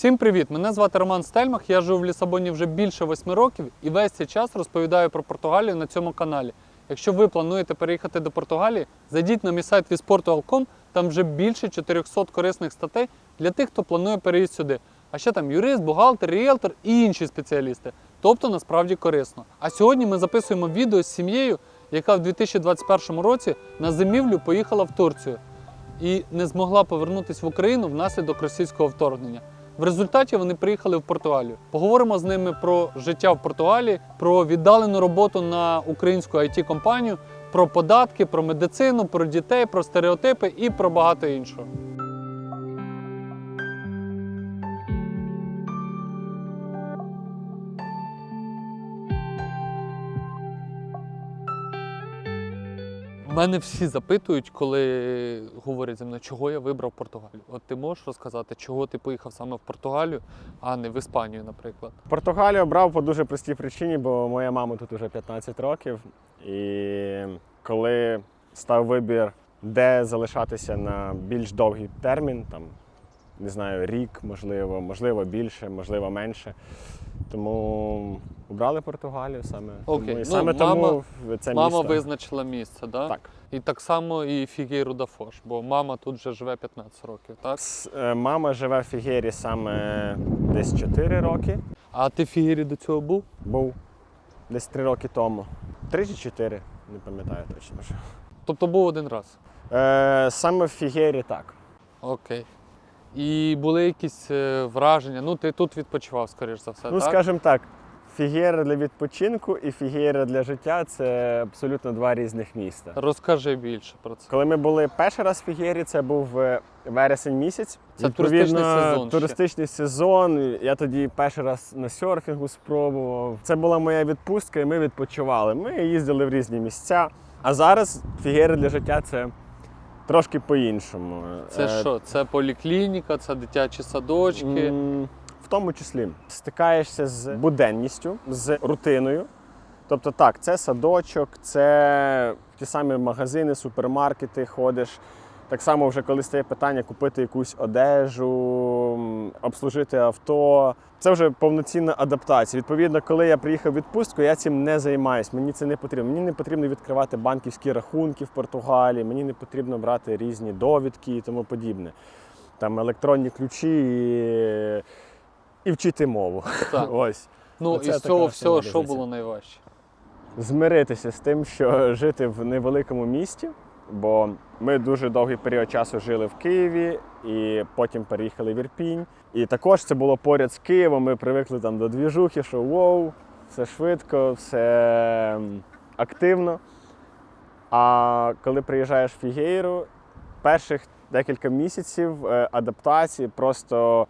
Всім привіт! Мене звати Роман Стельмах. Я живу в Лісабоні вже більше восьми років і весь цей час розповідаю про Португалію на цьому каналі. Якщо ви плануєте переїхати до Португалії, зайдіть на мій сайт visportu.com, там вже більше 400 корисних статей для тих, хто планує переїзд сюди. А ще там юрист, бухгалтер, ріелтор і інші спеціалісти. Тобто насправді корисно. А сьогодні ми записуємо відео з сім'єю, яка в 2021 році на зимівлю поїхала в Турцію і не змогла повернутися в Україну внаслідок російського вторгнення. В результаті вони приїхали в Португалію. Поговоримо з ними про життя в Португалії, про віддалену роботу на українську it компанію про податки, про медицину, про дітей, про стереотипи і про багато іншого. Мене всі запитують, коли говорять зі мною, чого я вибрав Португалію. От ти можеш розказати, чого ти поїхав саме в Португалію, а не в Іспанію, наприклад. Португалію обрав по дуже простій причині, бо моя мама тут уже 15 років. І коли став вибір, де залишатися на більш довгий термін, там не знаю, рік, можливо, можливо, більше, можливо, менше. Тому обрали Португалію саме. Окей. Тому, і Ну, саме мама- тому це Мама місто. визначила місце, да? Так. І так само і Фігейру да Фош, бо мама тут вже живе 15 років, так? С- е, Мама живе в Фігері саме десь 4 роки. А ти в Фігері до цього був? Був десь 3 роки тому. 3 чи 4, не пам'ятаю точно вже. Тобто був один раз. Е, саме в Фігері так. Окей. І були якісь е, враження. Ну, ти тут відпочивав, скоріш за все. Ну, так? скажімо так, Фігера для відпочинку і Фігера для життя це абсолютно два різних міста. Розкажи більше про це. Коли ми були перший раз в Фігері, це був е, вересень місяць. Це туристичний сезон ще. Сезон. Я тоді перший раз на серфінгу спробував. Це була моя відпустка, і ми відпочивали. Ми їздили в різні місця. А зараз Фігера для життя це трошки по-іншому. Це Е, що? Це поліклініка, це дитячі садочки. В тому числі стикаєшся з буденністю, з рутиною. Тобто, так, це садочок, це ті самі магазини, супермаркети ходиш. Так само, вже коли стає питання купити якусь одежу, обслужити авто. Це вже повноцінна адаптація. Відповідно, коли я приїхав в відпустку, я цим не займаюсь. Мені це не потрібно. Мені не потрібно відкривати банківські рахунки в Португалії, мені не потрібно брати різні довідки і тому подібне. Там електронні ключі і, і вчити мову. Так. Ось. Ну, Оце із така цього всього, що було найважче? Змиритися з тим, що жити в невеликому місті, бо ми дуже довгий період часу жили в Києві і потім переїхали в Ірпінь. І також це було поряд з Києвом. Ми привикли там до двіжухи, що воу, все швидко, все активно. А коли приїжджаєш в Фігейру, перших декілька місяців е, адаптації просто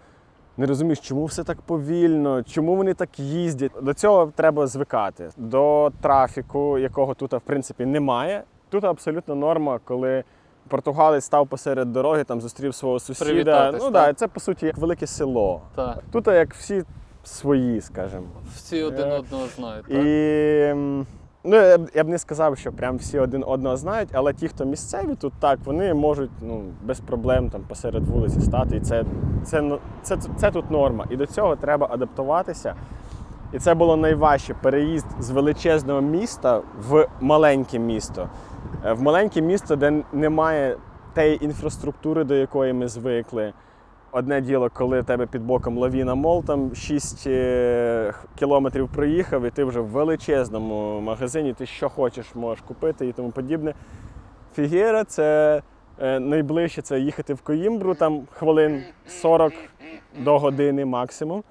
не розумієш, чому все так повільно, чому вони так їздять. До цього треба звикати. До трафіку, якого тут, в принципі, немає. Тут абсолютно норма, коли португалець став посеред дороги, там зустрів свого сусіда. Ну так? да, це по суті як велике село. Так. Тут як всі свої, скажімо. Всі один Е, одного знають. І Так? м, ну, я, б- я б не сказав, що прям всі один одного знають, але ті, хто місцеві тут так, вони можуть ну, без проблем там посеред вулиці стати. І це, це, ну, це, це, це тут норма. І до цього треба адаптуватися. І це було найважче переїзд з величезного міста в маленьке місто. Е, В маленьке місто, де немає тієї інфраструктури, до якої ми звикли. Одне діло, коли тебе під боком лавіна мол, там 6 е, кілометрів проїхав, і ти вже в величезному магазині, ти що хочеш, можеш купити і тому подібне. Фігера це е, найближче це їхати в Коїмбру, там хвилин 40 до години максимум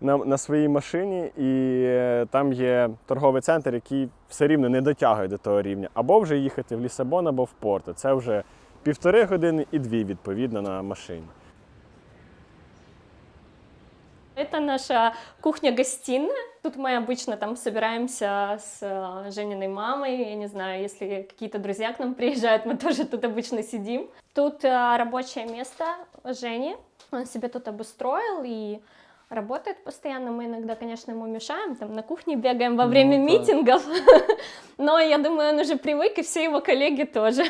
на, на своїй машині, і е, там є торговий центр, який все рівно не дотягує до того рівня. Або вже їхати в Лісабон, або в Порту. Це вже півтори години і дві, відповідно, на машині. Это наша кухня-гостиная. Тут мы обычно там собираемся с э, Жениной мамой. Я не знаю, если какие-то друзья к нам приезжают, мы тоже тут обычно сидим. Тут э, рабочее место Жени. Он себе тут обустроил и работает постоянно. Мы иногда, конечно, ему мешаем, там на кухне бегаем во Ну, время да. митингов. Но я думаю, он уже привык, и все его коллеги тоже.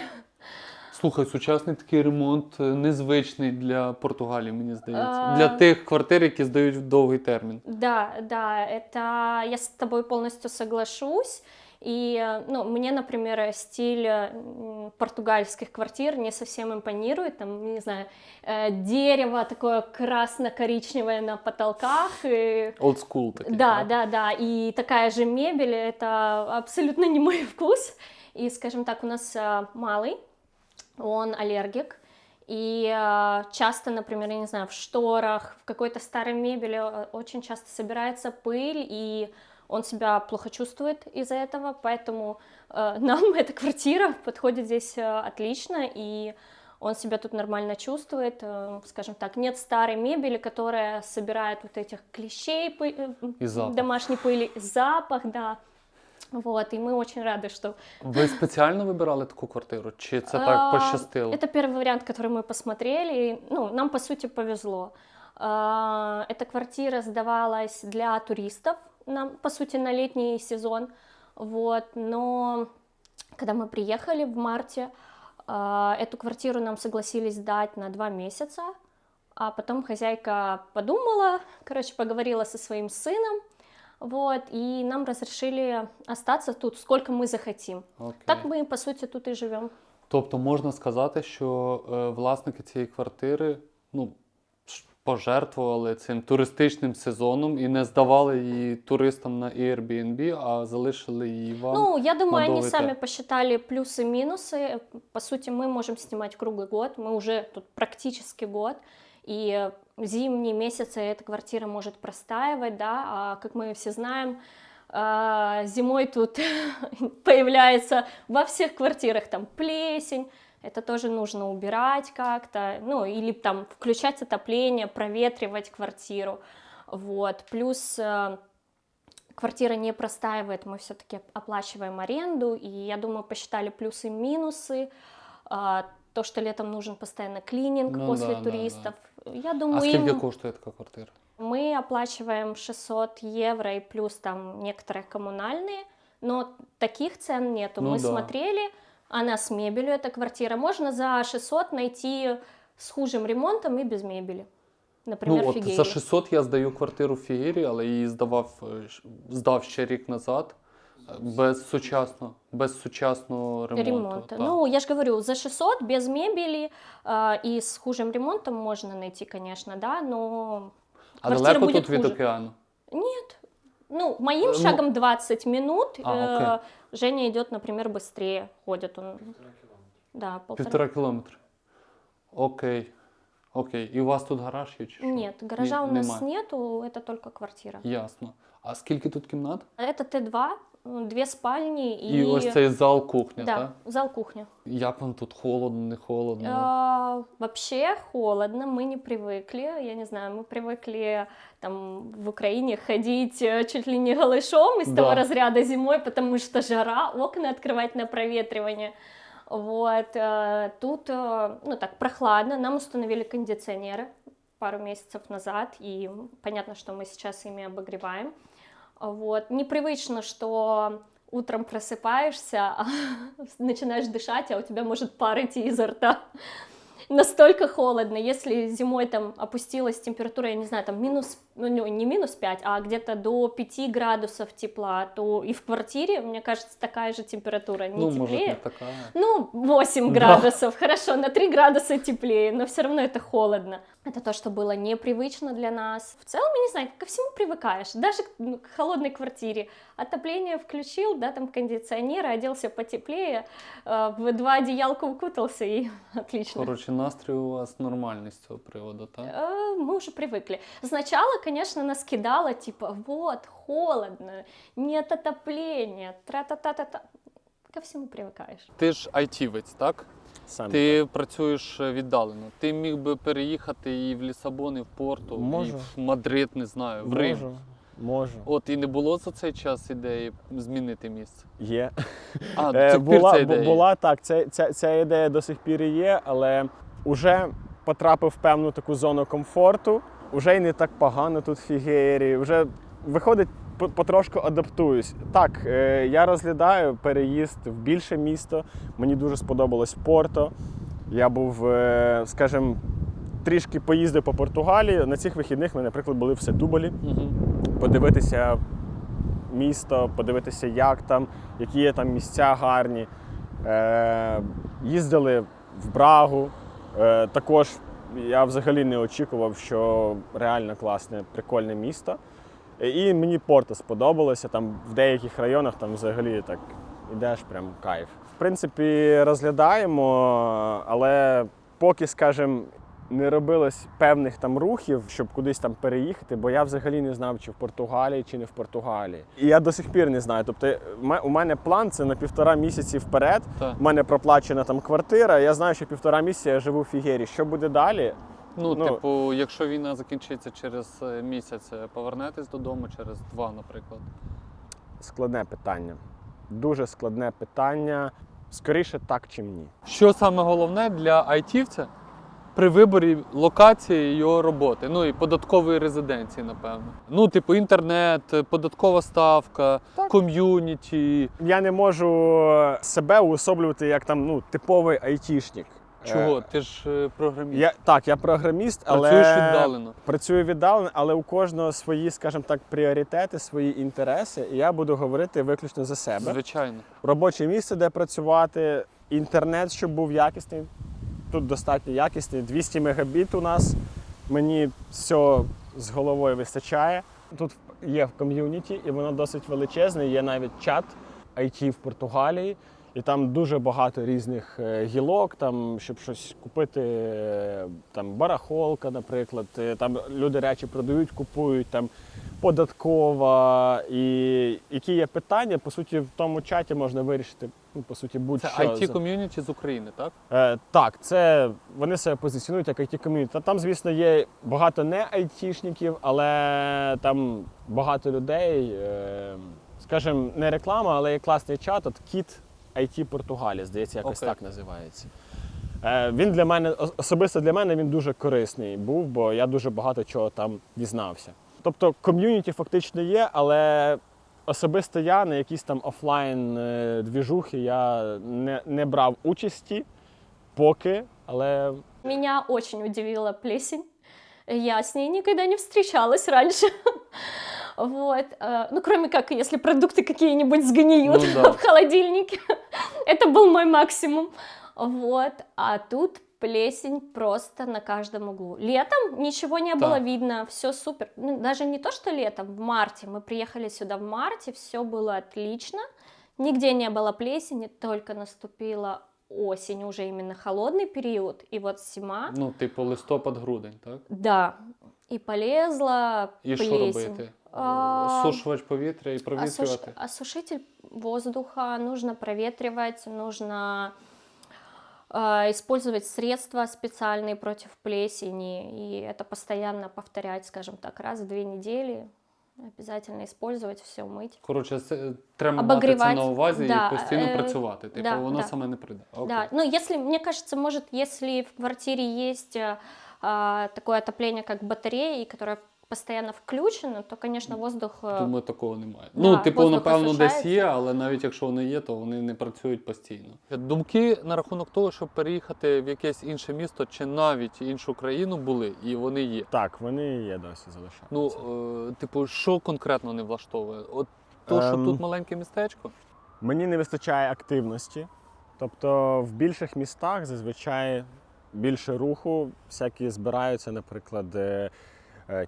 Слухай, сучасний такий ремонт е, незвичний для Португалії, мені здається. А. Для тих квартир, які здають в довгий термін. Да, да, это я с тобой полностью соглашусь. И, э, ну, мне, например, стиль э, португальских квартир не совсем импонирует. Там, не знаю, э, дерево такое красно-коричневое на потолках. И... Old school такий. Да, так? да, да. И такая же мебель, это абсолютно не мой вкус. И, скажем так, у нас малый, он аллергик. И часто, например, я не знаю, в шторах, в какой-то старой мебели очень часто собирается пыль, и он себя плохо чувствует из-за этого, поэтому э, нам эта квартира подходит здесь э, отлично, и он себя тут нормально чувствует, э, скажем так, нет старой мебели, которая собирает вот этих клещей, пы- э, И запах. домашней пыли, запах, да. Вот, и мы очень рады, что Ви спеціально вибирали таку квартиру? Чи це так а, пощастило? Это первый вариант, который мы посмотрели. Ну, нам по сути повезло. А, Эта квартира сдавалась для туристов, нам, по сути, на летний сезон. Вот, но когда мы приехали в марте, а, эту квартиру нам согласились сдать на два месяца. А потом хозяйка подумала, короче, поговорила со своим сыном, вот, и нам разрешили остаться тут, сколько мы захотим. Окей. Так мы, по сути, тут и живем. Тобто можна сказати, що е, власники цієї квартири ну, ш- пожертвували цим туристичним сезоном і не здавали її туристам на Airbnb, а залишили її вам. Ну, я думаю, они надолго сами это. посчитали плюсы и минусы. По сути, мы можем снимать круглый год, мы уже тут практически год. И э, зимние месяцы эта квартира может простаивать, да, а как мы все знаем, а, зимой тут появляется во всех квартирах там плесень, это тоже нужно убирать как-то, ну, или там включать отопление, проветривать квартиру, вот, плюс э, квартира не простаивает, мы все-таки оплачиваем аренду, и я думаю, посчитали плюсы и минусы, А, то, что летом нужен постоянно клининг Ну после да, да, да. туристов. Я а думаю, скільки им коштує така квартира? мы оплачиваем 600 евро и плюс там некоторые коммунальные, но таких цен нету. Ну мы да. смотрели, она с мебелью, эта квартира. Можно за 600 найти с хужим ремонтом и без мебели. Например, ну, от за 600 я здаю квартиру в Фігері, але її здавав, е, здав ще рік назад. е, Без сучасного, без сучасного ремонту. ремонта. Ну, я же говорю, за 600 без мебели э, и с хужим ремонтом можно найти, конечно, да, но а квартира далеко будет тут від океану? нет. Ну, моим Ну, шагом 20 минут. А, э, окей. Женя идет, например, быстрее, ходит он. Да, полтора. Півтора кілометри. Окей. Окей. І у вас тут гараж є чи що? Нет, гаража Ні, у нас нема. нету, это только квартира. Ясно. А скільки тут кімнат? Это Т2, две спальни и... І ось цей зал кухня, Да, так? зал кухня. Як вам тут холодно, не холодно? А, вообще холодно, мы не привыкли, я не знаю, мы привыкли там в Украине ходить э, чуть ли не голышом из Да. того разряда зимой, потому что жара, окна открывать на проветривание. Вот, э, тут, э, ну так, прохладно, нам установили кондиционеры пару месяцев назад, и понятно, что мы сейчас ими обогреваем. Вот, непривычно, что утром просыпаешься, а начинаешь дышать, а у тебя может пар идти изо рта. Настолько холодно, если зимой там опустилась температура, я не знаю, там минус, ну не минус 5, а где-то до 5 градусов тепла, то и в квартире, мне кажется, такая же температура, не ну, теплее. не така. Ну, 8 Да. градусов, хорошо, на 3 градуса теплее, но все равно это холодно. Это то, что было непривычно для нас. В целом, я не знаю, ко всему привыкаешь, даже к, ну, холодной квартире. Отопление включил, да, там кондиционер, оделся потеплее, э, в два одеялка укутался и отлично. Коротше, настрій у вас нормальний з цього приводу, так? Э, Мы уже привыкли. Сначала, конечно, нас кидало, типа, вот, холодно, нет отопления, тра-та-та-та-та. Ко всему привыкаешь. Ти ж айтівець, так? Саме Ти працюєш е, віддалено. Ти міг би переїхати і в Лісабон, і в Порту, Можу. і в Мадрид, не знаю, в Рим. можу, можу. От і не було за цей час ідеї змінити місце. Є. А, до Е, цих пір була, ця бу- ідея. є? була так, ця, ця, ця ідея до сих пір є, але вже потрапив в певну таку зону комфорту, вже й не так погано тут Фігері, вже виходить, по- потрошку адаптуюсь. Так, е, я розглядаю переїзд в більше місто. Мені дуже сподобалось Порто. Я був, е, скажімо, трішки поїздив по Португалії. На цих вихідних ми, наприклад, були в Сетуболі, Угу. подивитися місто, подивитися, як там, які є там місця гарні. Е, їздили в Брагу. Е, також я взагалі не очікував, що реально класне, прикольне місто. І мені Порто сподобалося. Там в деяких районах там взагалі так ідеш, прям кайф. В принципі, розглядаємо, але поки, скажімо, не робилось певних там рухів, щоб кудись там переїхати, бо я взагалі не знав, чи в Португалії, чи не в Португалії. І я до сих пір не знаю. Тобто, у мене план це на півтора місяці вперед. Так. У мене проплачена там квартира. Я знаю, що півтора місяця я живу в Фігері. Що буде далі? Ну, Ну, типу, якщо війна закінчиться через е, місяць, е, повернетесь додому через два, наприклад. Складне питання. Дуже складне питання. Скоріше так, чим ні. Що саме головне для айтівця при виборі локації його роботи? Ну і податкової резиденції, напевно. Ну, типу, інтернет, податкова ставка, Так. ком'юніті. Я не можу себе уособлювати як там ну, типовий айтішник. Чого? Е, Ти ж е, програміст. Я, так, я програміст, але Працюєш віддалено. Працюю віддалено, але у кожного свої, скажімо так, пріоритети, свої інтереси. І я буду говорити виключно за себе. Звичайно. Робоче місце, де працювати, інтернет, щоб був якісний. Тут достатньо якісні. 200 мегабіт у нас. Мені все з головою вистачає. Тут є в ком'юніті, і воно досить величезне. Є навіть чат IT в Португалії. І там дуже багато різних е, гілок, там, щоб щось купити, е, там барахолка, наприклад. Е, Там люди речі продають, купують, там податкова. І які є питання, по суті, в тому чаті можна вирішити, ну, по суті, будь-що. it ком'юніті з України, так? Е, так, це вони себе позиціонують як it ком'юніті. Там, звісно, є багато не айтішників, але там багато людей. Е, скажімо, не реклама, але є класний чат. От Кіт IT Португалія, здається, якось Окей. так називається. Е, він для мене, особисто для мене він дуже корисний був, бо я дуже багато чого там дізнався. Тобто ком'юніті фактично є, але особисто я на якісь там офлайн е, двіжухи я не, не брав участі поки, але Меня очень удивила плесень. Я с ней никогда не встречалась раньше. Вот. э, Ну, кроме как, если продукты какие-нибудь сгниют Ну да. в холодильнике. Это был мой максимум. Вот. А тут плесень просто на каждом углу. Летом ничего не было Так. видно, все супер. Ну, даже не то, что летом, в марте. Мы приехали сюда в марте, все было отлично. Нигде не было плесени, только наступила осень, уже именно холодный период. И вот зима, Ну, типу, листопад-грудень, так? да, и полезла І що плесень. робити? А, Осушувач повітря і Осуш- провітрювати. Осушитель воздуха нужно проветривать, нужно э, использовать средства специальные против плесени, и это постоянно повторять, скажем так, раз в две недели. Обязательно использовать, все мыть. Коротше, це, треба мати це Обогрівати, на увазі да, і постійно е, працювати. Типу, да, воно да. саме не прийде. Окей. Да, ну если, мне кажется, может, если в квартире есть э, а, такое отопление, как батареи, которое постоянно включено, то, конечно, воздух... э, Думаю, такого немає. Да, ну, типу, напевно, десь є, але навіть якщо вони є, то вони не працюють постійно. Думки на рахунок того, щоб переїхати в якесь інше місто чи навіть іншу країну були, і вони є. так, вони є досі залишаються. Ну, е, типу, що конкретно не влаштовує? От то, що Ем. тут маленьке містечко. Мені не вистачає активності. Тобто в більших містах зазвичай більше руху, всякі збираються, наприклад, е,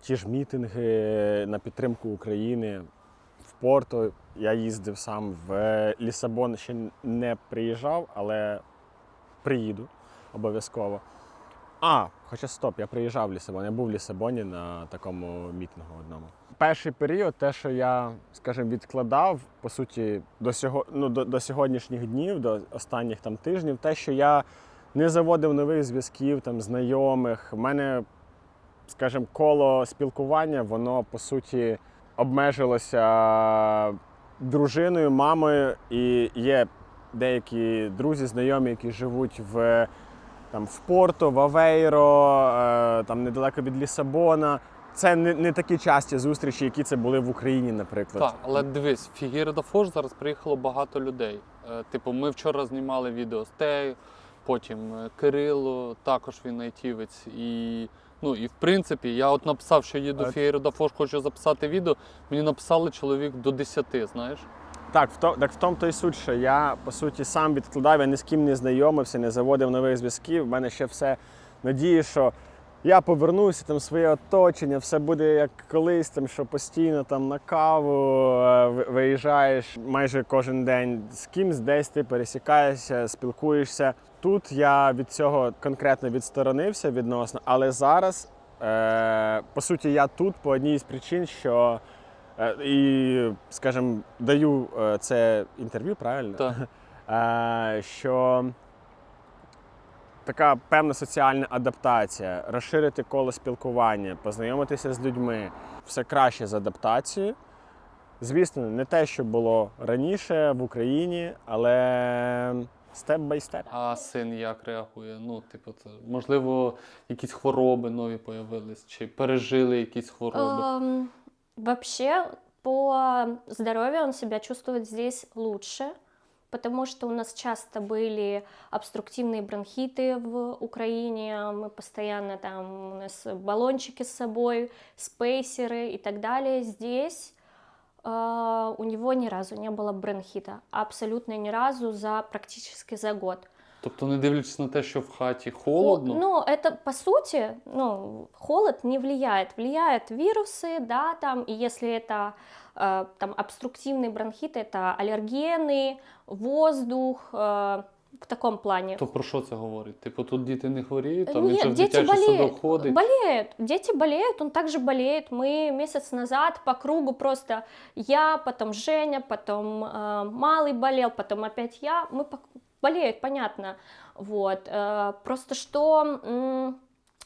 ті ж мітинги на підтримку України. В Порто я їздив сам в Лісабон, ще не приїжджав, але приїду обов'язково. А, хоча стоп, я приїжджав в Лісабон. Я був в Лісабоні на такому мітингу одному. Перший період, те, що я, скажімо, відкладав, по суті, до, сього, ну, до, до сьогоднішніх днів, до останніх там тижнів, те, що я не заводив нових зв'язків, там, знайомих. У мене, скажімо, коло спілкування, воно по суті обмежилося дружиною, мамою, і є деякі друзі, знайомі, які живуть в там в Порто, в Авейро, е, там недалеко від Лісабона. Це не, не такі часті зустрічі, які це були в Україні, наприклад. Так, але дивись, в Фігіре да Фош зараз приїхало багато людей. Е, Типу, ми вчора знімали відео з Тею, Потім е, Кирило, також він айтівець. І, ну, і в принципі, я от написав, що їду в Фієру Дафош, хочу записати відео. Мені написали чоловік до 10, знаєш. Так, в то, так в тому то й суть, що я по суті сам відкладав, я ні з ким не знайомився, не заводив нових зв'язків. У мене ще все надії, що я повернуся, там своє оточення, все буде як колись, там, що постійно там на каву е, виїжджаєш майже кожен день з кимсь, десь ти пересікаєшся, спілкуєшся. Тут я від цього конкретно відсторонився відносно, але зараз, е, по суті, я тут по одній з причин, що Е, І, скажімо, даю е, це інтерв'ю, правильно? Так. Е, Що така певна соціальна адаптація, розширити коло спілкування, познайомитися з людьми, все краще з адаптацією. Звісно, не те, що було раніше в Україні, але степ бай степ. А син як реагує? Ну, типу, це, можливо, якісь хвороби нові появились, чи пережили якісь хвороби. Эм, Вообще, по здоровью он себя чувствует здесь лучше, потому что у нас часто были обструктивные бронхиты в Украине, мы постоянно там, у нас баллончики с собой, спейсеры и так далее. Здесь э, у него ни разу не было бронхита, абсолютно ни разу за практически за год. Тобто, не дивлячись на те, що в хаті холодно, Ну, это по сути, ну, холод не влияет. Влияют вирусы, да, там, и если это э, там обструктивный бронхит, это аллергены, воздух, э, в таком плане. то про що це говорить? Типу, тут діти не хворіють, там він Нет, же в дети дитячий болеют, садок ходить. болеют, дети болеют, он также болеет. Мы месяц назад по кругу просто я, потом Женя, потом э, Малый болел, потом опять я, мы по- болеют, понятно, вот. Э, просто что м,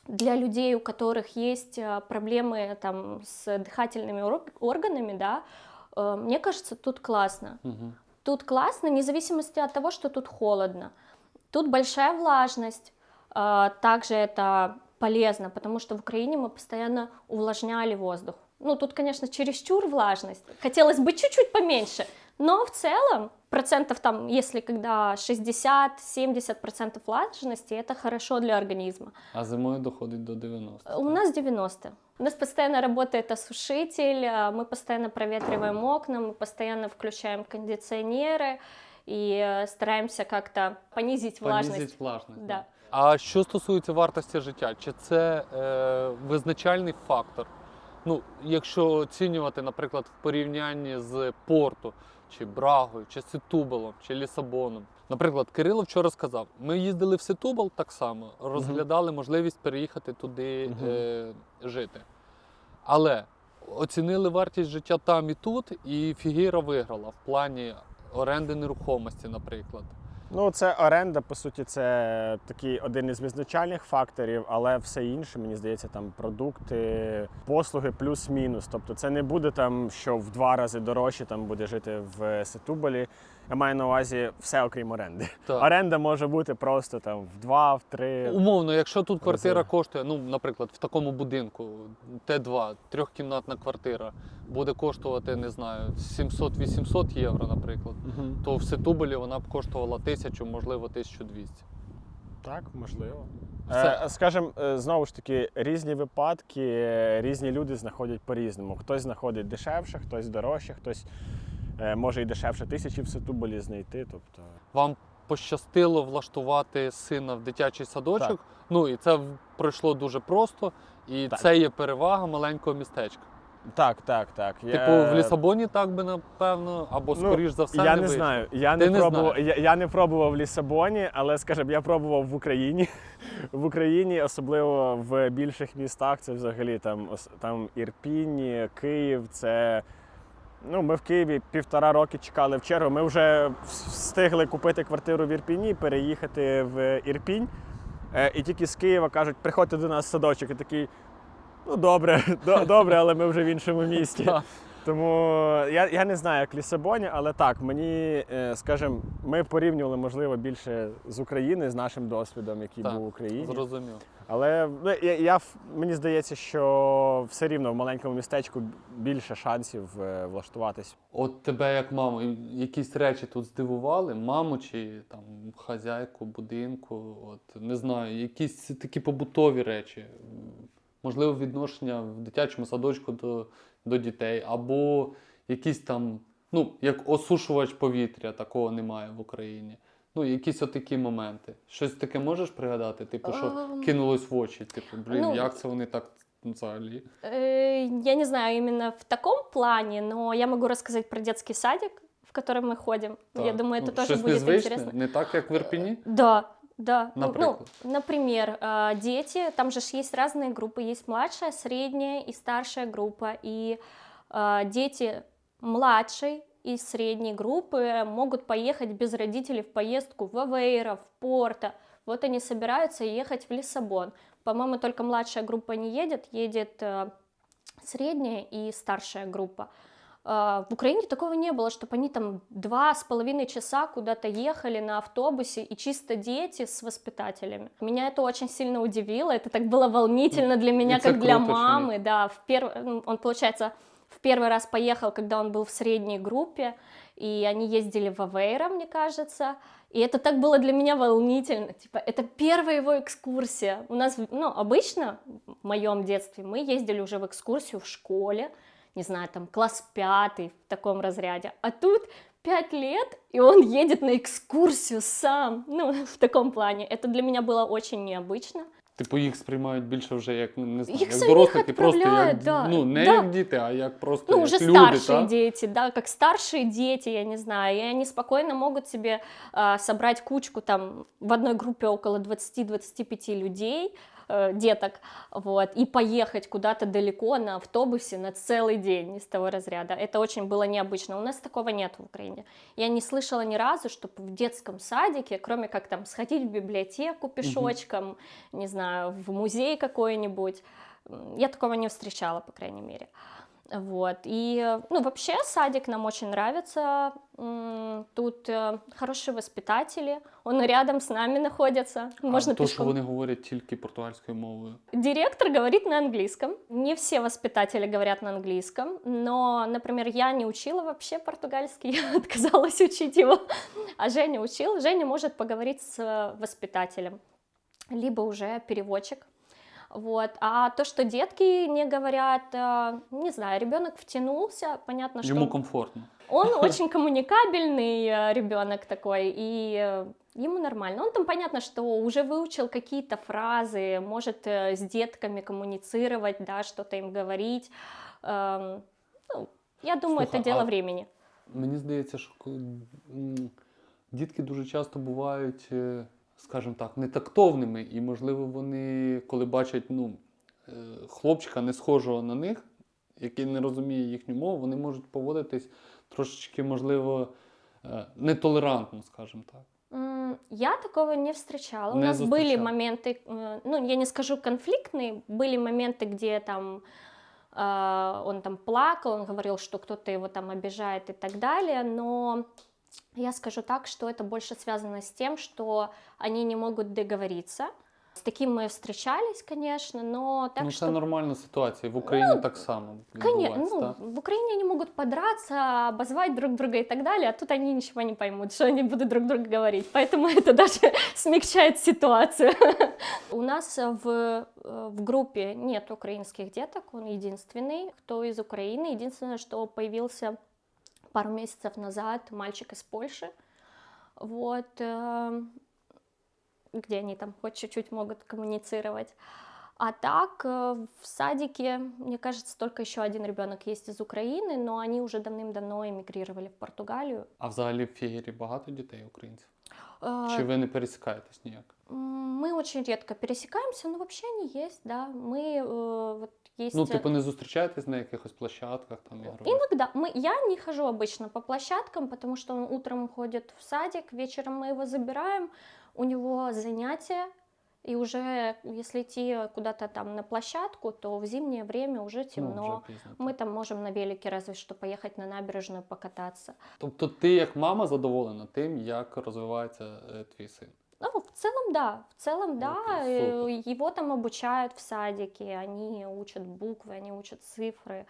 для людей, у которых есть э, проблемы там с дыхательными ор- органами, да, э, мне кажется, тут классно. Мгм. Тут классно, вне зависимости от того, что тут холодно. Тут большая влажность. а, Также это полезно, потому что в Украине мы постоянно увлажняли воздух. Ну, тут, конечно, чересчур влажность. Хотелось бы чуть-чуть поменьше. Но в целом, процентов там, если когда 60-70 процентов влажности, это хорошо для организма. А зимою доходить до 90. У нас 90. У нас постоянно работает осушитель, а, мы постоянно проветриваем окна, мы постоянно включаем кондиционеры и э, стараемся как-то понизить влажность. Понизить влажність. Да. А що стосується вартості життя, чи це е, визначальний фактор? Ну, якщо оцінювати, наприклад, в порівнянні з Порту, чи Брагою, чи Сетубалом, чи Лісабоном. Наприклад, Кирило вчора сказав: ми їздили в Сетубал так само, розглядали можливість переїхати туди е, жити. Але оцінили вартість життя там і тут, і Фігіра виграла в плані оренди нерухомості, наприклад. Ну, це оренда, по суті, це такий один із визначальних факторів, але все інше, мені здається, там продукти, послуги плюс-мінус. Тобто це не буде там, що в два рази дорожче там буде жити в Сетуболі. Я маю на увазі все окрім оренди. Так. Оренда може бути просто там в два, в три. Умовно, якщо тут квартира коштує, ну, наприклад, в такому будинку Т2, трьохкімнатна квартира, буде коштувати, не знаю, 700-800 євро, наприклад, Мгм. то в Сетубелі вона б коштувала 1000, можливо, 1200. Так, можливо. Е, скажем, е, знову ж таки, різні випадки, е, різні люди знаходять по-різному. Хтось знаходить дешевше, хтось дорожче, хтось е, може і дешевше тисячі в Сетуболі знайти. Тобто, Вам пощастило влаштувати сина в дитячий садочок. Так. Ну і це пройшло дуже просто. І Так. це є перевага маленького містечка. так, так, так. Типу, в Лісабоні так би напевно, або Ну, скоріш за все, я не не знаю. Я Ти не, не пробував. Я, я не пробував в Лісабоні, але скажімо, я пробував в Україні. В Україні, особливо в більших містах, це взагалі там, там Ірпінь, Київ. Це ну, ми в Києві півтора роки чекали в чергу. Ми вже встигли купити квартиру в Ірпіні, переїхати в Ірпінь. Е, І тільки з Києва кажуть, приходьте до нас в садочок. І такий, ну добре, добре, але ми вже в іншому місті. Тому я, я не знаю, як в Лісабоні, але так, мені, е, скажімо, ми порівнювали, можливо, більше з України, з нашим досвідом, який Так, був в Україні. Зрозумів. Але ну, я, я, мені здається, що все рівно в маленькому містечку більше шансів е, влаштуватись. От тебе як маму, якісь речі тут здивували, маму чи там хазяйку будинку, от не знаю, якісь такі побутові речі, можливо, відношення в дитячому садочку до, до дітей, або якісь там, ну, як осушувач повітря, такого немає в Україні. Ну, якісь отакі моменти. Щось таке можеш пригадати? Типу, що Ем, кинулось в очі? Типу, блін, ну, як це вони так взагалі? Э, Я не знаю именно в таком плане, но я могу рассказать про детский садик, в который мы ходим. Я Так, думаю, это ну, тоже щось будет незвичне, интересно. не так, як в Ірпіні? Да, Да. Ну, Например? Ну, например, э, дети, там же есть разные группы, есть младшая, средняя и старшая группа, и э, дети младшей и средней группы могут поехать без родителей в поездку в Авейро, в Порто. Вот они собираются ехать в Лиссабон. По-моему, только младшая группа не едет, едет э, средняя и старшая группа. А, В Украине такого не было, чтобы они там два с половиной часа куда-то ехали на автобусе и чисто дети с воспитателями. Меня это очень сильно удивило, это так было волнительно для меня, это как для круто, что мамы. Да, в перв... ну, он, получается, в первый раз поехал, когда он был в средней группе, и они ездили в Авейро, мне кажется. И это так было для меня волнительно. Типа, это первая его экскурсия. У нас, ну, обычно в моем детстве мы ездили уже в экскурсию в школе, не знаю, там класс пятый в таком разряде. А тут пять лет, и он едет на экскурсию сам. Ну, в таком плане. Это для меня было очень необычно. Типу їх сприймають більше вже як ну, не знаю, Їх як самих дорослих і просто як відправляють, да, ну не да. як діти, а як просто Ну, як уже люди, старшие та? дети, да, как старшие дети, я не знаю, и они спокойно могут себе а, собрать кучку там в одной группе около 20-25 людей, э, деток, вот, и поехать куда-то далеко на автобусе на целый день из того разряда. Это очень было необычно. У нас такого нет в Украине. Я не слышала ни разу, чтобы в детском садике, кроме как там сходить в библиотеку пешочком, не знаю, в музей какой-нибудь, я такого не встречала, по крайней мере. Вот. И, ну, вообще садик нам очень нравится. Тут э, хорошие воспитатели. Он рядом с нами находится. Можно а то, що вони говорять тільки португальською мовою. Директор говорит на английском. Не все воспитатели говорят на английском, но, например, я не учила вообще португальский, я отказалась учить его, а Женя учил. Женя может поговорить с э, воспитателем, либо уже переводчик. Вот. А то, что детки не говорят, э, не знаю, ребенок втянулся, понятно, что Йому комфортно. он очень коммуникабельный ребенок такой, и э, ему нормально. Он там понятно, что уже выучил какие-то фразы, может э, с детками коммуницировать, да, что-то им говорить. Эм, ну, я думаю, Слухай, это дело а времени. Мені здається, що коли, м, дітки дуже часто бувають, е, скажімо так, нетактовними, і, можливо, вони, коли бачать ну, е, хлопчика не схожого на них, який не розуміє їхню мову, вони можуть поводитись трошечки, можливо, е, нетолерантно, скажімо так. М, Я такого не встречала. У Не нас были зустрічала. моменты, э, ну, я не скажу конфликтные, были моменты, где там э, он там плакал, он говорил, что кто-то его там обижает и так далее, но я скажу так, что это больше связано с тем, что они не могут договориться. С таким мы встречались, конечно, но так ну, что... це нормальна ситуація. В Україні так само Конечно, відбувається. ну, так? в Украине они могут подраться, обозвать друг друга и так далее, а тут они ничего не поймут, что они будут друг другу говорить. Поэтому это даже смягчает ситуацию. У нас в, э, в группе нет украинских деток, он единственный, кто из Украины. Единственное, что появился пару месяцев назад мальчик из Польши. Вот, э, где они там хоть чуть-чуть могут коммуницировать. А так, э, в садике, мне кажется, только еще один ребенок есть из Украины, но они уже давным-давно эмигрировали в Португалию. А взагалі в Фєгері багато дітей українців? Э, Чи ви не пересікаєтесь ніяк? м, Мы очень редко пересекаемся, но вообще они есть, да. Мы э, вот есть... Ну, э, типу, не зустрічаєтесь на якихось площадках там ігрових? Иногда. Мы, я не хожу обычно по площадкам, потому что он утром ходит в садик, вечером мы его забираем, у него занятия, И уже, если идти куда-то там на площадку, то в зимнее время уже Ну, темно. вже пізно. Мы там можем на велике разве что поехать на набережную покататься. Тобто ти як мама задоволена тим, як розвивається е, твій син. Ну, в целом, да. В целом, да. Окей, Э, Его там обучают в садике, они учат буквы, они учат цифры.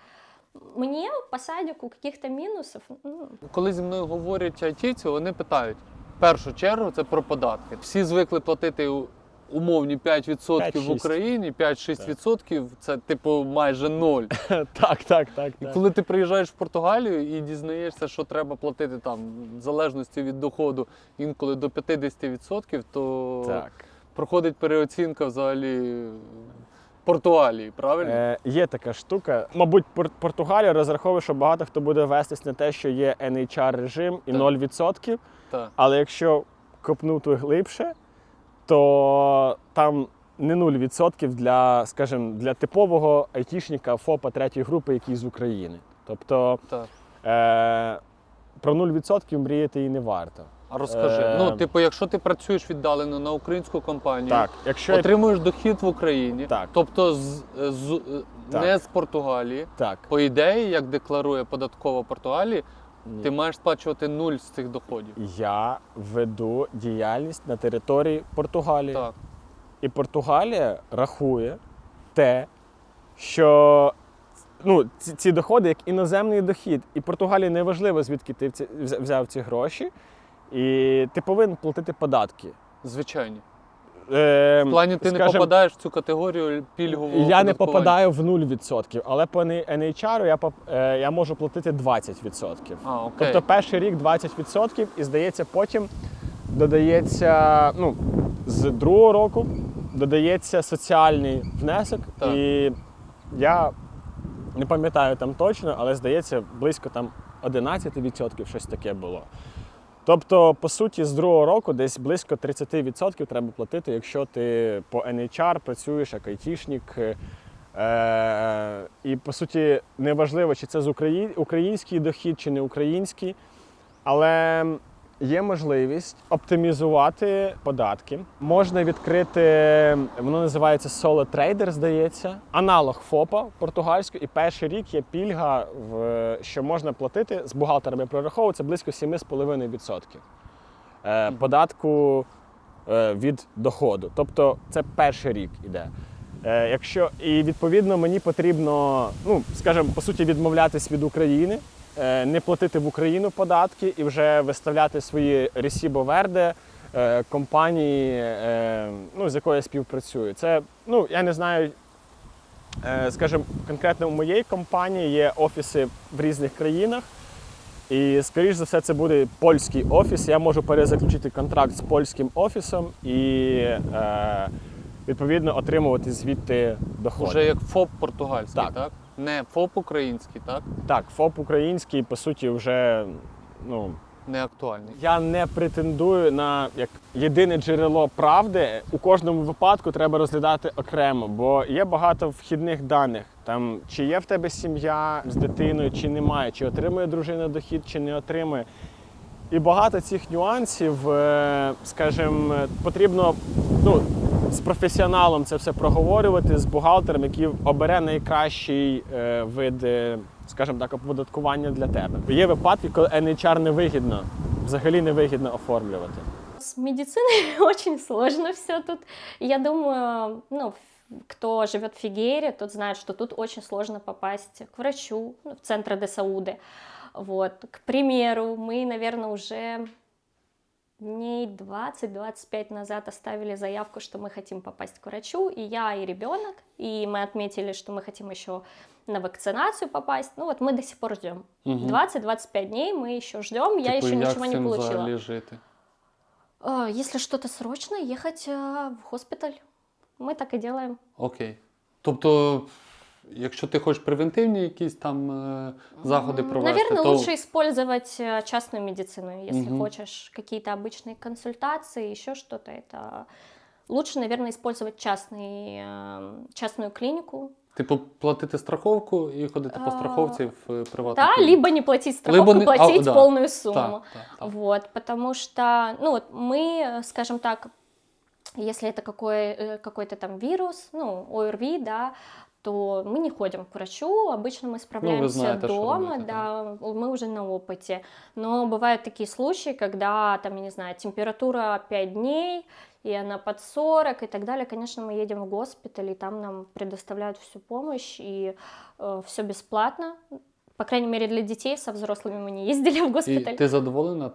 Мне по садику каких-то минусов, ну, Коли зі мною говорять айтівці, вони питають в першу чергу це про податки. Всі звикли платити у- умовні 5% в 5-6. Україні, 5-6% це типу майже ноль. так, так, так. І коли ти приїжджаєш в Португалію і дізнаєшся, що треба платити там в залежності від доходу інколи до 50%, то так. проходить переоцінка взагалі Португалії, правильно? Е, є така штука. Мабуть, Пор- Португалія розраховує, що багато хто буде вестись на те, що є NHR режим і Так. 0%. Так. Але якщо копнути глибше, то там не 0% для, скажімо, для типового айтішника ФОПа третьої групи, який з України. Тобто Так. е, про 0% мріяти і не варто. А розкажи. Е, Ну, типу, якщо ти працюєш віддалено на українську компанію, Так, якщо отримуєш дохід в Україні, Так. тобто з, з, Так. не з Португалії. так, По ідеї, як декларує податкова Португалії, ні. ти маєш сплачувати нуль з цих доходів. я веду діяльність на території Португалії. Так. І Португалія рахує те, що ну, ці, ці доходи як іноземний дохід. І Португалії не важливо, звідки ти взяв ці гроші, і ти повинен платити податки. Звичайно. Е, В плані ти не скажем, попадаєш в цю категорію пільгового Я не оподаткування. попадаю в 0%, але по NHR я, поп- е, я можу платити 20%. А, окей. Тобто перший рік 20% і здається, потім додається, ну, з другого року додається соціальний внесок. Так. І я не пам'ятаю там точно, але здається, близько там 11% щось таке було. Тобто, по суті, з другого року десь близько 30% треба платити, якщо ти по NHR працюєш як айтішник. Е, і по суті, неважливо, чи це з Украї... український дохід, чи не український, але є можливість оптимізувати податки. Можна відкрити, воно називається Solo Trader, здається, аналог ФОПа португальського. І перший рік є пільга, в, що можна платити з бухгалтерами прораховується близько 7,5% е, податку е, від доходу. Тобто це перший рік іде. Е, якщо, і відповідно мені потрібно, ну скажімо, по суті, відмовлятись від України, не платити в Україну податки і вже виставляти свої Ресібо Верде е, компанії, е, ну, з якою я співпрацюю. Це, ну, я не знаю, е, скажімо, конкретно у моєї компанії є офіси в різних країнах. І, скоріш за все, це буде польський офіс. Я можу перезаключити контракт з польським офісом і е, відповідно отримувати звідти доходи. Уже як ФОП португальський, так? Так. Не ФОП український, так? Так, ФОП український, по суті, вже ну, Не актуальний. я не претендую на як єдине джерело правди. У кожному випадку треба розглядати окремо, бо є багато вхідних даних. Там чи є в тебе сім'я з дитиною, чи немає, чи отримує дружина дохід, чи не отримує. І багато цих нюансів, е, скажімо, потрібно ну, з професіоналом це все проговорювати, з бухгалтером, який обере найкращий е, вид, е, скажімо так, оподаткування для тебе. Є випадки, коли NHR невигідно, взагалі невигідно оформлювати. С медициной очень сложно все тут. Я думаю, ну, кто живет в Фигере, тот знает, что тут очень сложно попасть к врачу ну, в центр де Сауды. Вот, к примеру, мы, наверное, уже дней 20-25 назад оставили заявку, что мы хотим попасть к врачу, и я, и ребенок, и мы отметили, что мы хотим еще на вакцинацию попасть. Ну вот мы до сих пор ждем. Мгм. 20-25 дней мы еще ждем, я Типу, еще ничего не получила. жити? А, Если что-то срочно, ехать а, в госпиталь. Мы так и делаем. Окей. Тобто, якщо ти хочеш превентивні якісь там е, заходи М, провести, Наверное, то лучше использовать э, частную медицину, если Мгм. хочешь какие-то обычные консультации, еще что-то. Это лучше, наверное, использовать частный, э, частную клинику. типу платити страховку і ходити по А, страховці в е, приватну Да, клініку. либо не платить страховку, не- а, платить да. полную сумму. Так, так, так. Вот, потому что, ну вот мы, э, скажем так, Если это какой, э, какой-то там вирус, ну, ОРВИ, да, то мы не ходим к врачу, обычно мы справляемся знаете, что дома, да, мы уже на опыте. Но бывают такие случаи, когда, там, я не знаю, температура 5 дней, и она под 40 и так далее. Конечно, мы едем в госпиталь, и там нам предоставляют всю помощь, и все бесплатно. По крайней мере, для детей, со взрослыми мы не ездили в госпиталь. ти задоволена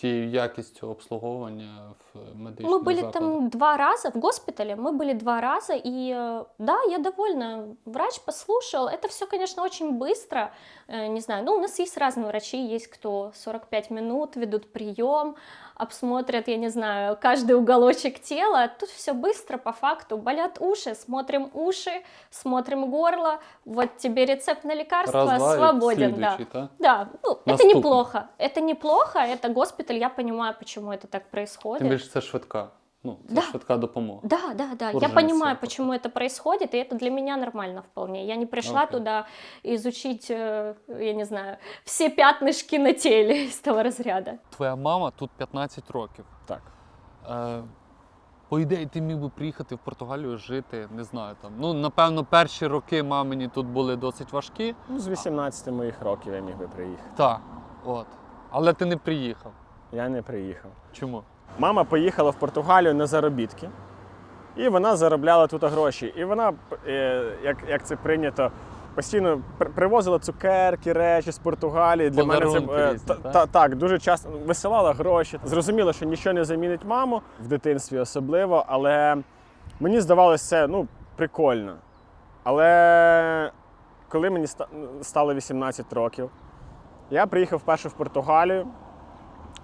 тією якістю обслуговування в медичних Мы были закладах? там два раза в госпитале, мы были два раза, и э, да, я довольна. Врач послушал. Это все, конечно, очень быстро. Э, Не знаю, ну, у нас есть разные врачи, есть кто 45 минут ведут прием, обсмотрят, я не знаю, каждый уголочек тела. Тут все быстро, по факту. Болят уши, смотрим уши, смотрим горло. Вот тебе рецепт на лекарство, Раз-два і свободен, да. слідуючий, та? Да, ну, это Наступный. неплохо. Это неплохо, это госпиталь, я понимаю, почему это так происходит. Тим більше це швидка. Ну, це Да. швидка допомога. Да, да, да. Я Урженцы понимаю, пока. почему это происходит, и это для меня нормально вполне. Я не пришла Окей. туда изучить, э, я не знаю, все пятнышки на теле из того разряда. Твоя мама тут 15 років. Так. Е, по ідеї, ти міг би приїхати в Португалію жити, не знаю там. Ну, напевно, перші роки мамині тут були досить важкі. Ну, з 18 моїх років я міг би приїхати. Так, от. Але ти не приїхав. Я не приїхав. Чому? Мама поїхала в Португалію на заробітки, і вона заробляла тут гроші. І вона, е, як, як це прийнято, постійно привозила цукерки, речі з Португалії. Для мене це е, різні, та- так? та- так дуже часто висилала гроші. Зрозуміло, що нічого не замінить маму в дитинстві особливо, але мені здавалося це ну, прикольно. Але коли мені стало 18 років, я приїхав вперше в Португалію.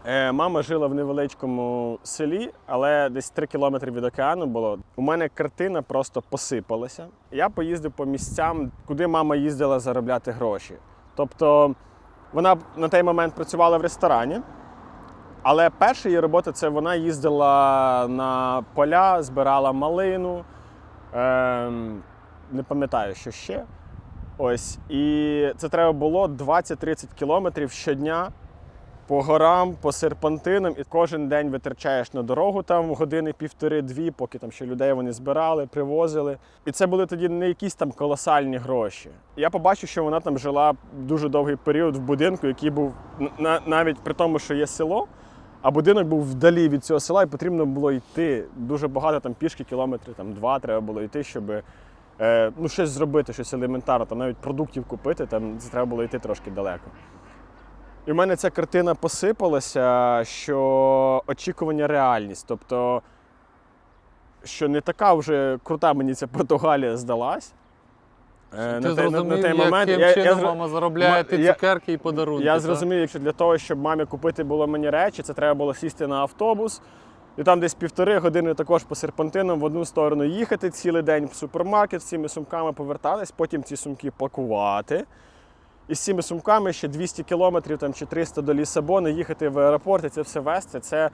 Е, Мама жила в невеличкому селі, але десь 3 кілометри від океану було. У мене картина просто посипалася. Я поїздив по місцям, куди мама їздила заробляти гроші. Тобто вона на той момент працювала в ресторані, але перша її робота це вона їздила на поля, збирала малину. Ем, не пам'ятаю, що ще. Ось. І це треба було 20-30 кілометрів щодня по горам, по серпантинам, і кожен день витрачаєш на дорогу там години півтори-дві, поки там ще людей вони збирали, привозили. І це були тоді не якісь там колосальні гроші. Я побачив, що вона там жила дуже довгий період в будинку, який був на- навіть при тому, що є село. А будинок був вдалі від цього села, і потрібно було йти дуже багато там пішки, кілометрів, там два треба було йти, щоб е, ну, щось зробити, щось елементарне, там навіть продуктів купити, там це треба було йти трошки далеко. І в мене ця картина посипалася, що очікування реальність. Тобто, що не така вже крута мені ця Португалія здалась. Е, ти на той- зрозумів, на той момент яким я- я чином зро- мама заробляє Ма- ті цукерки і подарунки. я так? зрозумів, якщо для того, щоб мамі купити було мені речі, це треба було сісти на автобус. І там десь півтори години також по серпантинам в одну сторону їхати цілий день в супермаркет з цими сумками повертатись, потім ці сумки пакувати. І з цими сумками ще 200 кілометрів там, чи 300 до Лісабону, їхати в аеропорт і це все вести. Це,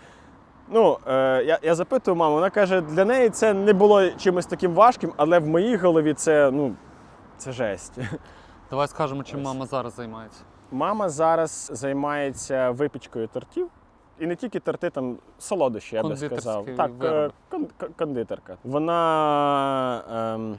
ну, е, я, я запитую маму, вона каже, для неї це не було чимось таким важким, але в моїй голові це, ну, це жесть. Давай скажемо, чим Ось. мама зараз займається. Мама зараз займається випічкою тортів. І не тільки торти, там солодощі, я би сказав. Так, е, кон- кондитерка. Вона ем,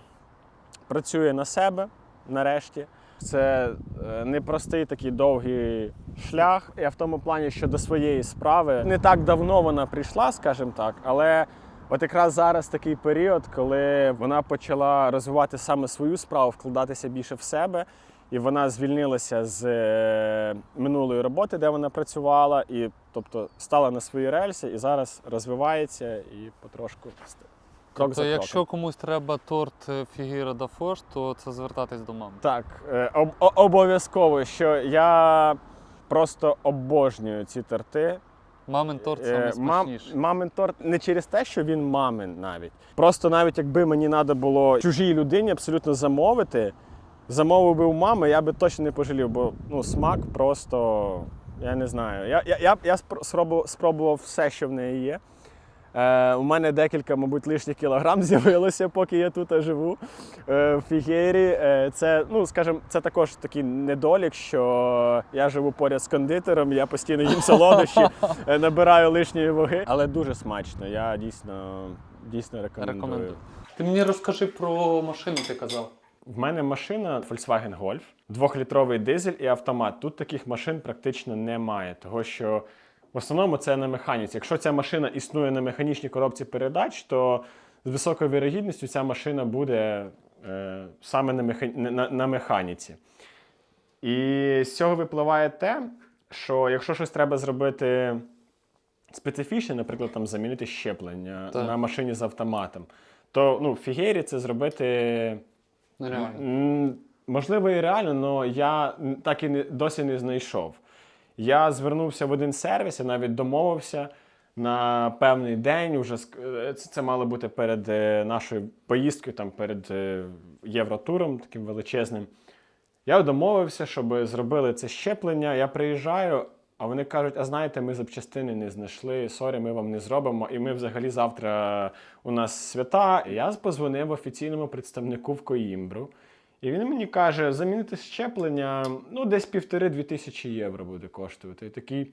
працює на себе нарешті. Це е, непростий такий довгий шлях. Я в тому плані, що до своєї справи не так давно вона прийшла, скажімо так, але от якраз зараз такий період, коли вона почала розвивати саме свою справу, вкладатися більше в себе. І вона звільнилася з е, минулої роботи, де вона працювала, і тобто стала на свої рельси і зараз розвивається і потрошку крок Тобто, за якщо комусь треба торт е, Фігіра да Фош, то це звертатись до мами. Так, е, об- обов'язково, що я просто обожнюю ці торти. Мамин торт Е, саме мам- смачніший. мамин торт не через те, що він мамин навіть. Просто навіть якби мені треба було чужій людині абсолютно замовити, замовив би у мами, я би точно не пожалів, бо ну, смак просто, я не знаю. Я, я, я, я спробував, спробував все, що в неї є. Е, у мене декілька, мабуть, лишніх кілограм з'явилося, поки я тут живу е, в Фігері. Е, це, ну, скажімо, це також такий недолік, що я живу поряд з кондитером, я постійно їм солодощі, е, набираю лишньої ваги. Але дуже смачно. Я дійсно, дійсно рекомендую. Рекомендую. Ти мені розкажи про машину, ти казав. В мене машина Volkswagen Golf, двохлітровий дизель і автомат. Тут таких машин практично немає, того що в основному це на механіці. Якщо ця машина існує на механічній коробці передач, то з високою вірогідністю ця машина буде е, саме на, меха... на, на механіці. І з цього випливає те, що якщо щось треба зробити специфічне, наприклад, там замінити щеплення Так. на машині з автоматом, то ну, в Фігері це зробити. Нереально. Можливо, і реально, але я так і не, досі не знайшов. Я звернувся в один сервіс, я навіть домовився на певний день. Уже е, це, мало бути перед е, нашою поїздкою, там перед е, євротуром таким величезним. Я домовився, щоб зробили це зчеплення. Я приїжджаю, а вони кажуть: а знаєте, ми запчастини не знайшли, sorry, ми вам не зробимо. І ми взагалі завтра у нас свята. І я позвонив офіційному представнику в Коїмбру. І він мені каже: замінити щеплення, ну, десь півтори-дві тисячі євро буде коштувати. І такий.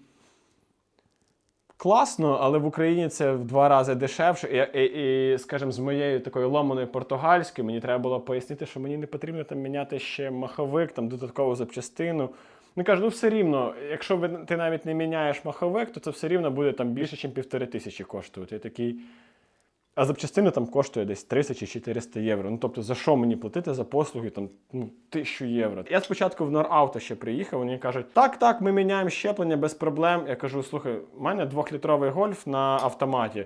Класно, але в Україні це в два рази дешевше. І, і, і скажімо, з моєю такою ломаною португальською мені треба було пояснити, що мені не потрібно там міняти ще маховик, там додаткову запчастину. Він каже, ну все рівно, якщо ти навіть не міняєш маховик, то це все рівно буде там більше, ніж півтори тисячі коштувати. Я такий. А запчастина там коштує десь 300 чи 400 євро. Ну тобто, за що мені платити за послуги там ну, 1000 євро? Я спочатку в Норауто ще приїхав, вони кажуть, так, так, ми міняємо щеплення без проблем. Я кажу, слухай, у мене двохлітровий гольф на автоматі.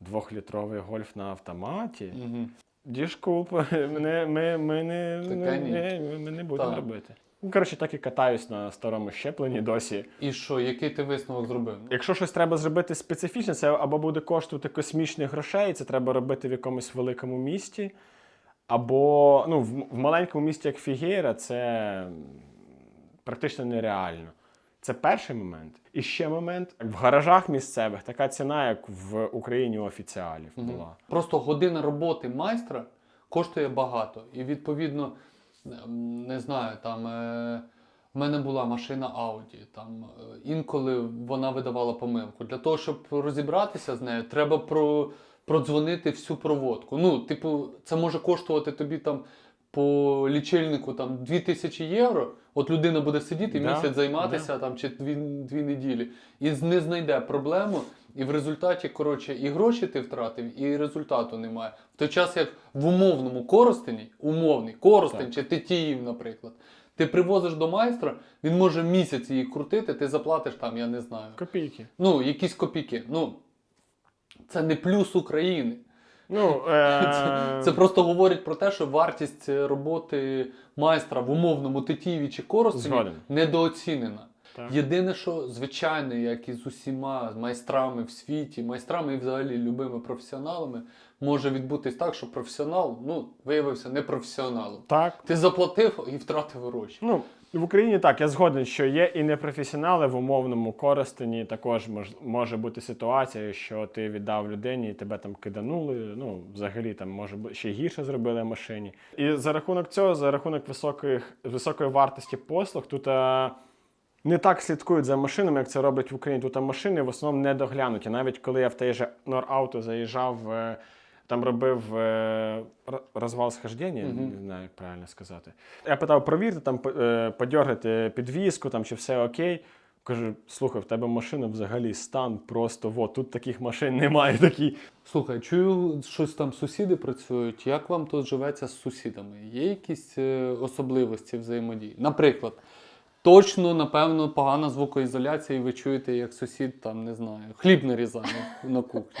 Двохлітровий гольф на автоматі? Угу. Діжкуп, ми, ми, ми, не, не, ми, ми не будемо робити. Ну, коротше, так і катаюсь на старому щепленні досі. І що, який ти висновок зробив? Якщо щось треба зробити специфічне, це або буде коштувати космічних грошей, це треба робити в якомусь великому місті, або ну, в, в маленькому місті, як Фігейра, це практично нереально. Це перший момент. І ще момент в гаражах місцевих така ціна, як в Україні у офіціалів була. Просто година роботи майстра коштує багато. І відповідно, не знаю, там е, в мене була машина Audi. Там е, інколи вона видавала помилку. Для того, щоб розібратися з нею, треба про, продзвонити всю проводку. Ну, типу, це може коштувати тобі там. По лічильнику там 2000 євро, от людина буде сидіти Да, місяць займатися там чи дві, дві неділі, і не знайде проблему, і в результаті, коротше, і гроші ти втратив, і результату немає. В той час, як в умовному коростені, умовний коростень Так. чи Тетіїв, наприклад, ти привозиш до майстра, він може місяць її крутити, ти заплатиш там, я не знаю. Копійки. Ну, якісь копійки. Ну, це не плюс України. Ну, Це, е... це просто говорить про те, що вартість е, роботи майстра в умовному Тетіїві чи Коростені Згоден. недооцінена. Так. Єдине, що звичайно, як і з усіма майстрами в світі, майстрами і взагалі любими професіоналами, може відбутись так, що професіонал ну, виявився непрофесіоналом. так. Ти заплатив і втратив гроші. Ну, в Україні так, я згоден, що є і непрофесіонали в умовному користенні. Також мож, може бути ситуація, що ти віддав людині і тебе там киданули. Ну, взагалі там може ще гірше зробили машині. І за рахунок цього, за рахунок високих, високої вартості послуг, тут а, не так слідкують за машинами, як це роблять в Україні. Тут а, машини в основному не доглянуті. Навіть коли я в той же Норауто заїжджав. е, Там робив е, розвал схождення, Мгм. не знаю, як правильно сказати. Я питав, провірте, там, е, підвіску, там, чи все окей. Кажу, слухай, в тебе машина взагалі стан просто от, тут таких машин немає. Такі. Слухай, чую, щось там сусіди працюють. Як вам тут живеться з сусідами? Є якісь особливості взаємодії? Наприклад, точно, напевно, погана звукоізоляція, і ви чуєте, як сусід там, не знаю, хліб нарізає на кухні.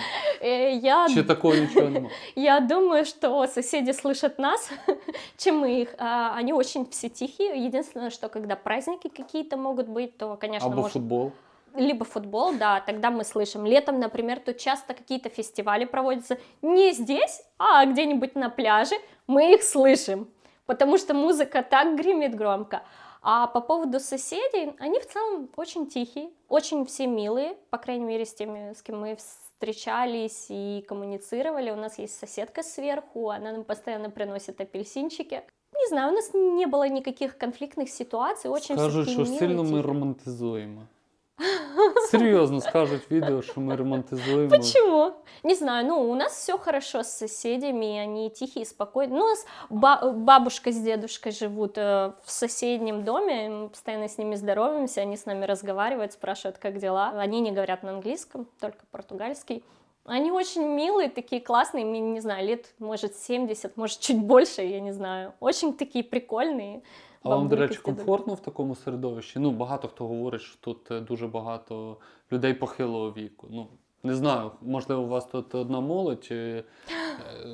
Э, Я, Чи такого нічого немає? я думаю, что соседи слышат нас, чем мы их. А, Они очень все тихие. Единственное, что когда праздники какие-то могут быть, то, конечно, Або может футбол. либо футбол, да, тогда мы слышим. Летом, например, тут часто какие-то фестивали проводятся не здесь, а где-нибудь на пляже. Мы их слышим, потому что музыка так гремит громко. А по поводу соседей, они в целом очень тихие, очень все милые, по крайней мере, с теми, с кем мы встречались и коммуницировали. У нас есть соседка сверху, она нам постоянно приносит апельсинчики. Не знаю, у нас не было никаких конфликтных ситуаций, очень все такие що милые, сильно ми тихие. романтизуємо. Серйозно скажуть відео, що ми романтизуємо. Почему? Не знаю, ну, у нас все хорошо с соседями, они тихие, спокойные. Ну, у нас ба- бабушка с дедушкой живут э, в соседнем доме, мы постоянно с ними здороваемся, они с нами разговаривают, спрашивают, как дела. Они не говорят на английском, только португальский. Они очень милые, такие классные, мне, не знаю, лет, может, 70, может, чуть больше, я не знаю. Очень такие прикольные. А вам, до бабульки речі, з дідом. комфортно в такому середовищі? Ну, багато хто говорить, що тут е, дуже багато людей похилого віку. Ну, не знаю, можливо, у вас тут одна молодь, е, е,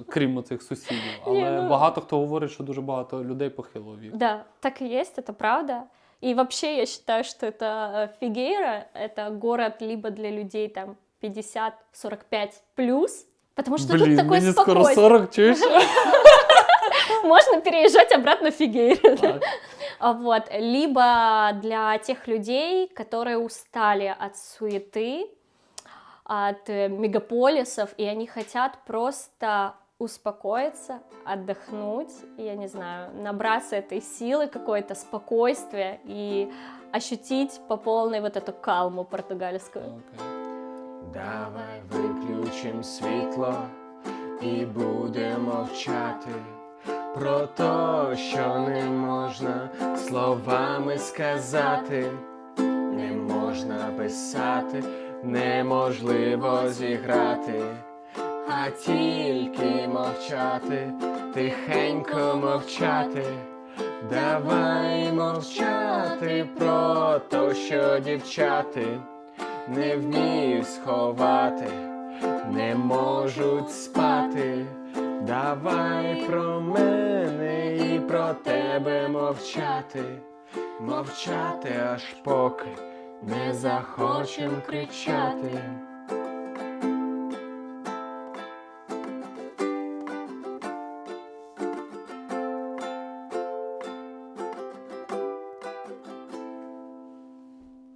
крім цих сусідів, Ні, але ну- багато хто говорить, що дуже багато людей похилого віку. Да, так и есть, это правда. И вообще я считаю, что это э, Фигейра, это город либо для людей там 50-45 плюс, потому что Блін, тут такой мені скоро спокойствие. 40, чуєш? Можно переезжать обратно в Фигейру. Так. А Вот. Либо для тех людей, которые устали от суеты, от мегаполисов, и они хотят просто успокоиться, отдохнуть, я не знаю, набраться этой силы, какое-то спокойствие и ощутить по полной вот эту калму португальскую. Окей. Давай виключим світло і будемо вчати про то, що не можна словами сказати, не можна писати, неможливо зіграти, а тільки мовчати, тихенько мовчати. Давай мовчати про то, що дівчати не вміють сховати, не можуть спати. Давай про мене і про тебе мовчати, мовчати аж поки не захочем кричати.